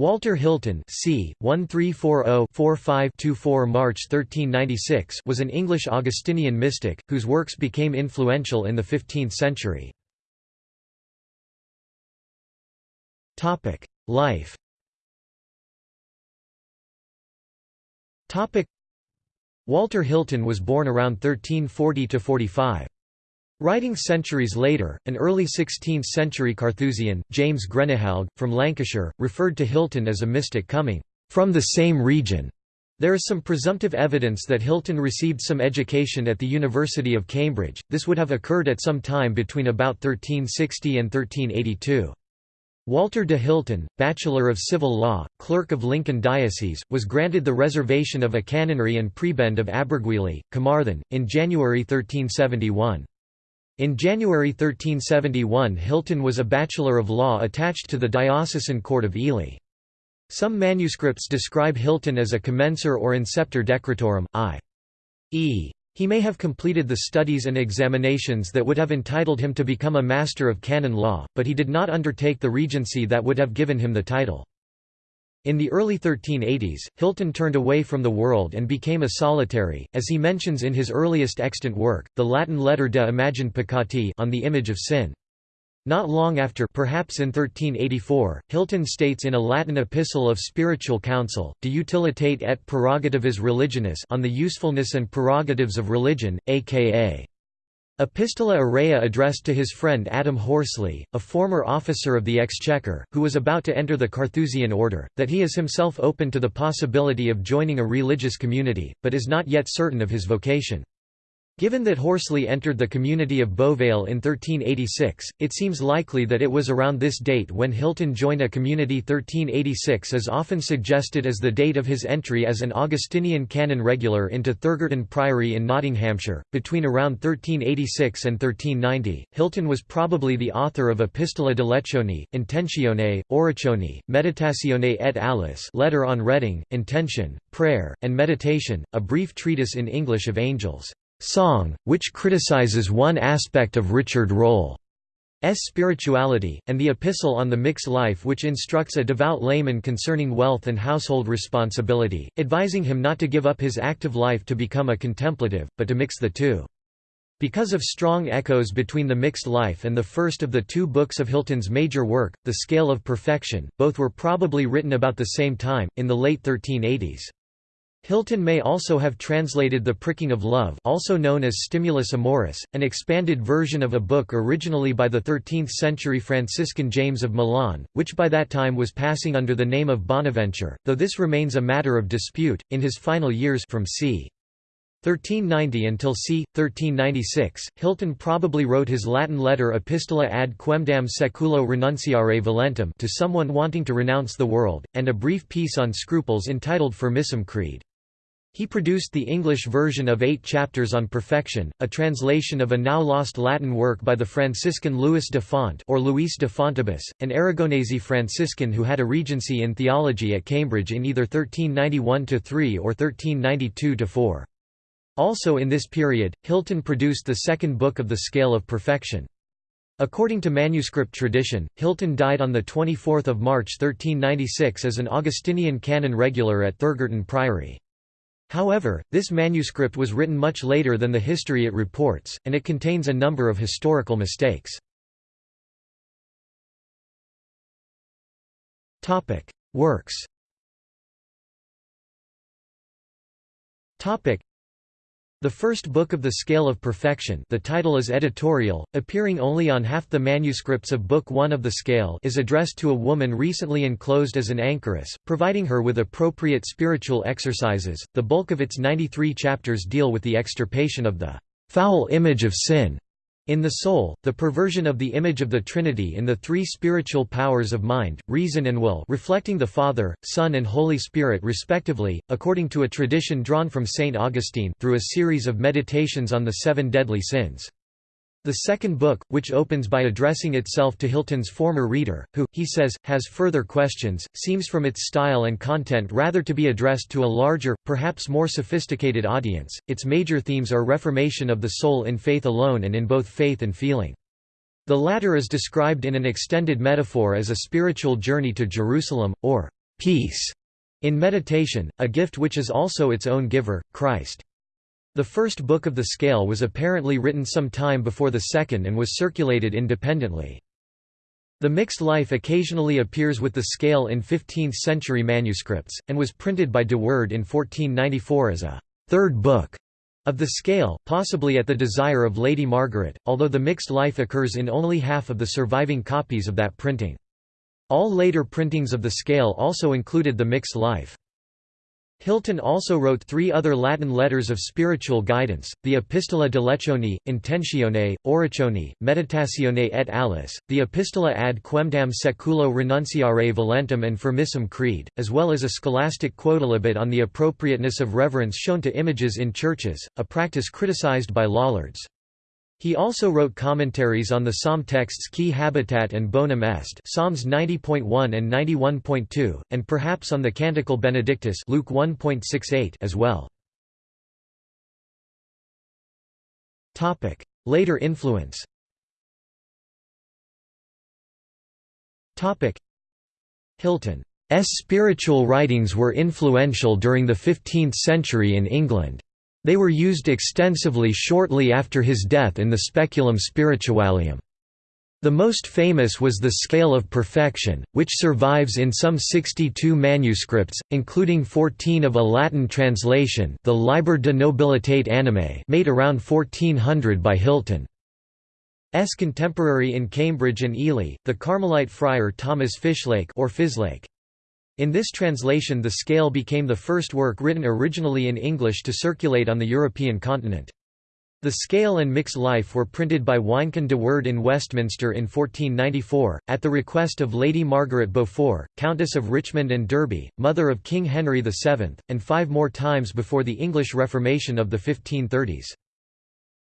Walter Hilton c. 1340-4524 March 1396 was an English Augustinian mystic, whose works became influential in the 15th century. Life Walter Hilton was born around 1340–45. Writing centuries later, an early 16th-century Carthusian, James Grenehalgh, from Lancashire, referred to Hilton as a mystic coming from the same region. There is some presumptive evidence that Hilton received some education at the University of Cambridge, this would have occurred at some time between about 1360 and 1382. Walter de Hilton, Bachelor of Civil Law, Clerk of Lincoln Diocese, was granted the reservation of a canonry and prebend of Abergwili, Carmarthen, in January 1371. In January 1371 Hilton was a Bachelor of Law attached to the Diocesan Court of Ely. Some manuscripts describe Hilton as a commencer or inceptor decretorum, i.e. He may have completed the studies and examinations that would have entitled him to become a Master of Canon Law, but he did not undertake the regency that would have given him the title. In the early 1380s, Hilton turned away from the world and became a solitary, as he mentions in his earliest extant work, the Latin letter de imagine peccati on the image of sin. Not long after perhaps in 1384, Hilton states in a Latin epistle of spiritual counsel, De utilitate et prerogativis religionis on the usefulness and prerogatives of religion, aka Epistola Aurea addressed to his friend Adam Horsley, a former officer of the Exchequer, who was about to enter the Carthusian order, that he is himself open to the possibility of joining a religious community, but is not yet certain of his vocation. Given that Horsley entered the community of Beauvale in 1386, it seems likely that it was around this date when Hilton joined a community 1386 is often suggested as the date of his entry as an Augustinian canon regular into Thurgarton Priory in Nottinghamshire. Between around 1386 and 1390, Hilton was probably the author of Epistola de Lecione, Intentione, Oratione, Meditatione et aliis letter on reading, intention, prayer, and meditation, a brief treatise in English of angels. Song, which criticizes one aspect of Richard Rolle's spirituality, and the Epistle on the Mixed Life which instructs a devout layman concerning wealth and household responsibility, advising him not to give up his active life to become a contemplative, but to mix the two. Because of strong echoes between the mixed life and the first of the two books of Hilton's major work, The Scale of Perfection, both were probably written about the same time, in the late 1380s. Hilton may also have translated The Pricking of Love also known as Stimulus Amoris, an expanded version of a book originally by the 13th-century Franciscan James of Milan, which by that time was passing under the name of Bonaventure, though this remains a matter of dispute. In his final years from c. 1390 until c. 1396, Hilton probably wrote his Latin letter Epistola ad quemdam seculo renunciare volentem to someone wanting to renounce the world, and a brief piece on scruples entitled Firmissime crede. He produced the English version of eight chapters on perfection, a translation of a now lost Latin work by the Franciscan Louis de Font or Luis de Fontibus, an Aragonese Franciscan who had a regency in theology at Cambridge in either 1391–3 or 1392–4. Also in this period, Hilton produced the second book of the Scale of Perfection. According to manuscript tradition, Hilton died on 24 March 1396 as an Augustinian canon regular at Thurgarton Priory. However, this manuscript was written much later than the history it reports, and it contains a number of historical mistakes. Works the first book of the Scale of Perfection the title is editorial, appearing only on half the manuscripts of Book One of the Scale is addressed to a woman recently enclosed as an anchoress, providing her with appropriate spiritual exercises. The bulk of its 93 chapters deal with the extirpation of the foul image of sin in the soul, the perversion of the image of the Trinity in the three spiritual powers of mind, reason and will reflecting the Father, Son and Holy Spirit respectively, according to a tradition drawn from St. Augustine through a series of meditations on the seven deadly sins. The second book, which opens by addressing itself to Hilton's former reader, who, he says, has further questions, seems from its style and content rather to be addressed to a larger, perhaps more sophisticated audience. Its major themes are reformation of the soul in faith alone and in both faith and feeling. The latter is described in an extended metaphor as a spiritual journey to Jerusalem, or peace in meditation, a gift which is also its own giver, Christ. The first book of the scale was apparently written some time before the second and was circulated independently. The mixed life occasionally appears with the scale in 15th-century manuscripts, and was printed by de Worde in 1494 as a third book of the scale, possibly at the desire of Lady Margaret, although the mixed life occurs in only half of the surviving copies of that printing. All later printings of the scale also included the mixed life. Hilton also wrote three other Latin letters of spiritual guidance, the Epistola de Lecioni, Intentione, Oratione, Meditatione et aliis, the Epistola ad quemdam seculo renunciare volentem and firmissime crede, as well as a scholastic quodlibet on the appropriateness of reverence shown to images in churches, a practice criticized by Lollards. He also wrote commentaries on the psalm texts Qui Habitat and Bonum Est Psalms 90.1 and 91.2, and perhaps on the Canticle Benedictus Luke 1.68 as well. Later influence Hilton's spiritual writings were influential during the 15th century in England. They were used extensively shortly after his death in the Speculum Spiritualium. The most famous was the Scale of Perfection, which survives in some 62 manuscripts, including 14 of a Latin translation the Liber de Nobilitate Animae made around 1400 by Hilton. S contemporary in Cambridge and Ely, the Carmelite friar Thomas Fishlake or Fislake. In this translation the scale became the first work written originally in English to circulate on the European continent. The scale and Mix life were printed by Wynkyn de Worde in Westminster in 1494, at the request of Lady Margaret Beaufort, Countess of Richmond and Derby, mother of King Henry VII, and five more times before the English Reformation of the 1530s.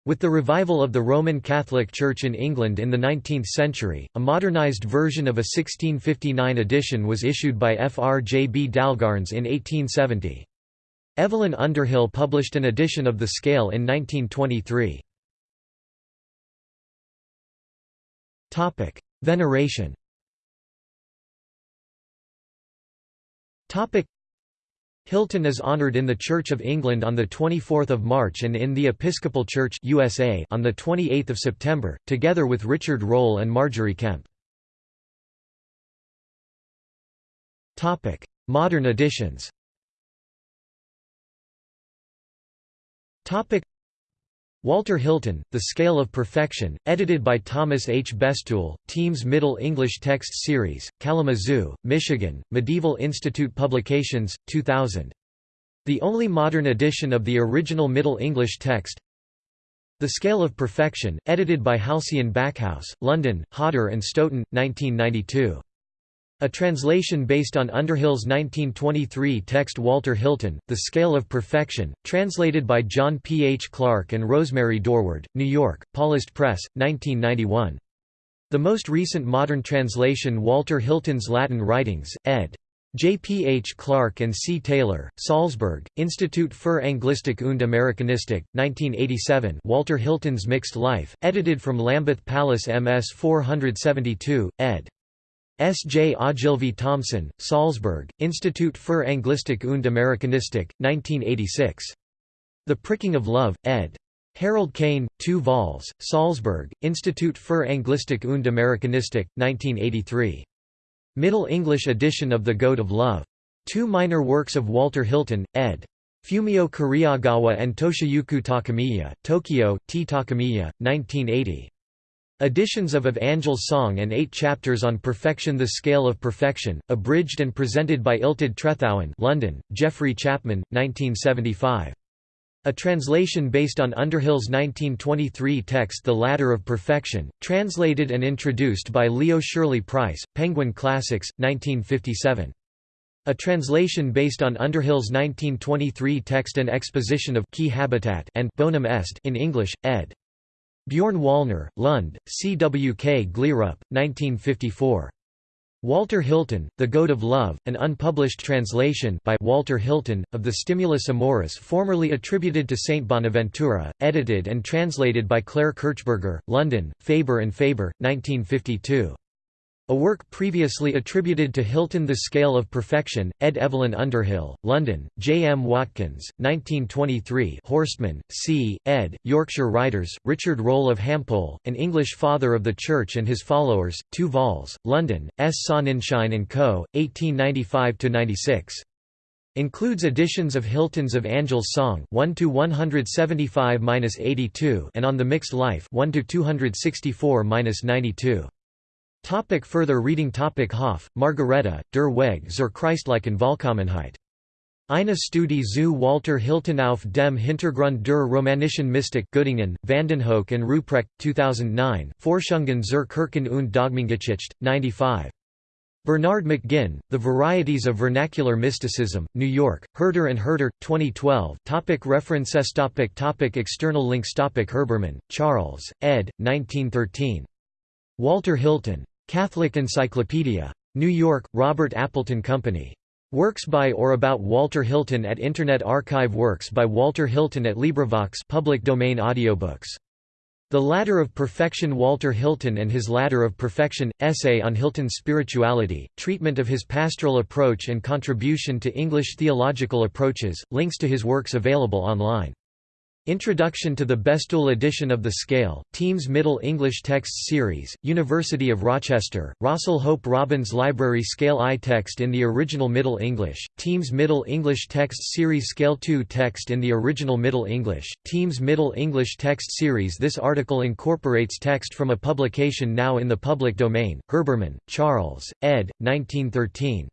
With the revival of the Roman Catholic Church in England in the 19th century, a modernised version of a 1659 edition was issued by F. R. J. B. Dalgairns in 1870. Evelyn Underhill published an edition of the scale in 1923. Veneration Hilton is honored in the Church of England on 24 March and in the Episcopal Church USA on 28 September, together with Richard Rolle and Margery Kempe. Modern editions Walter Hilton, The Scale of Perfection, edited by Thomas H. Bestul, Teams Middle English Text Series, Kalamazoo, Michigan, Medieval Institute Publications, 2000. The only modern edition of the original Middle English text The Scale of Perfection, edited by Halcyon Backhouse, London, Hodder and Stoughton, 1992. A translation based on Underhill's 1923 text Walter Hilton, The Scale of Perfection, translated by John P. H. Clark and Rosemary Dorward, New York, Paulist Press, 1991. The most recent modern translation Walter Hilton's Latin Writings, ed. J. P. H. Clark and C. Taylor, Salzburg, Institut für Anglistik und Amerikanistik, 1987 Walter Hilton's Mixed Life, edited from Lambeth Palace MS 472, ed. S. J. Ogilvie Thomson, Salzburg, Institut für Anglistik und Amerikanistik, 1986. The Pricking of Love, ed. Harold Kane, 2 vols, Salzburg, Institut für Anglistik und Amerikanistik, 1983. Middle English edition of The Goad of Love. Two minor works of Walter Hilton, ed. Fumio Kuriyagawa and Toshiyuki Takamiya, Tokyo, T. Takamiya, 1980. Editions of Of Angel's Song and Eight Chapters on Perfection The Scale of Perfection, abridged and presented by Illtyd Trethowan London, Geoffrey Chapman, 1975. A translation based on Underhill's 1923 text The Ladder of Perfection, translated and introduced by Leo Sherley-Price, Penguin Classics, 1957. A translation based on Underhill's 1923 text and exposition of Qui Habitat and Bonum Est in English, ed. Bjorn Wallner, Lund, CWK Gleerup, 1954. Walter Hilton, The Goad of Love, an unpublished translation by Walter Hilton, of the Stimulus Amoris formerly attributed to Saint Bonaventura, edited and translated by Clare Kirchberger, London, Faber and Faber, 1952. A work previously attributed to Hilton The Scale of Perfection, ed Evelyn Underhill, London, J. M. Watkins, 1923 Horstman, C., ed., Yorkshire Writers, Richard Rolle of Hampole, An English Father of the Church and His Followers, 2 vols, London, S. Sonnenschein & Co., 1895–96. Includes editions of Hilton's of Angel's Song 1 to 175-82 and On the Mixed Life 1 to 264-92. Topic further reading Topic Hoff, Margareta, Der Weg zur Christlichen Vollkommenheit. Eine Studie zu Walter Hilton auf dem Hintergrund der romanischen Mystik Göttingen, Vandenhoeck and Ruprecht, 2009 Forschungen zur Kirchen und Dogmengeschichte, 95. Bernard McGinn, The Varieties of Vernacular Mysticism, New York, Herder and Herder, 2012 topic References topic topic External links topic Herbermann, Charles, ed. 1913. Walter Hilton. Catholic Encyclopedia. New York, Robert Appleton Company. Works by or about Walter Hilton at Internet Archive Works by Walter Hilton at LibriVox public domain audiobooks the Ladder of Perfection Walter Hilton and His Ladder of Perfection, Essay on Hilton's Spirituality, Treatment of his Pastoral Approach and Contribution to English Theological Approaches, links to his works available online. Introduction to the Bestul edition of The Scale, Teams Middle English Texts Series, University of Rochester, Rossell Hope Robbins Library Scale I text in the original Middle English, Teams Middle English Text Series Scale II text in the original Middle English, Teams Middle English Text Series This article incorporates text from a publication now in the public domain, Herbermann, Charles, ed. 1913.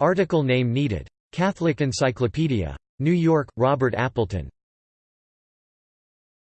Article name needed. Catholic Encyclopedia. New York, Robert Appleton.